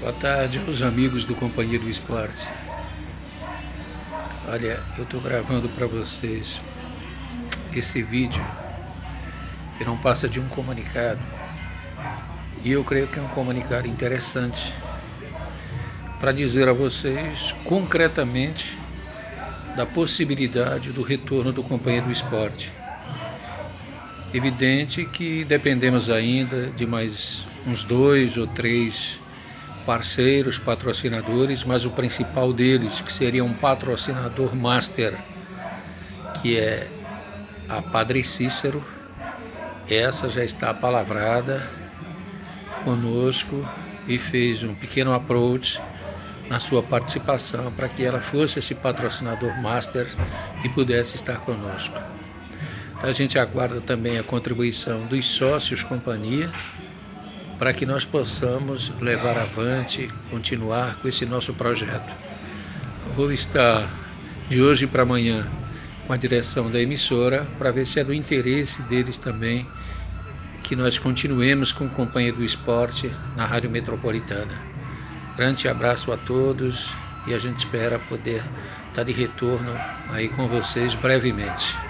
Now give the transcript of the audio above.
Boa tarde aos amigos do Companhia do Esporte. Olha, eu estou gravando para vocês esse vídeo que não passa de um comunicado. E eu creio que é um comunicado interessante para dizer a vocês concretamente da possibilidade do retorno do Companhia do Esporte. Evidente que dependemos ainda de mais uns dois ou três parceiros, patrocinadores, mas o principal deles, que seria um patrocinador master, que é a Padre Cícero, essa já está palavrada conosco e fez um pequeno approach na sua participação para que ela fosse esse patrocinador master e pudesse estar conosco. A gente aguarda também a contribuição dos sócios companhia para que nós possamos levar avante, continuar com esse nosso projeto. Vou estar de hoje para amanhã com a direção da emissora para ver se é do interesse deles também que nós continuemos com a Companhia do Esporte na Rádio Metropolitana. Grande abraço a todos e a gente espera poder estar de retorno aí com vocês brevemente.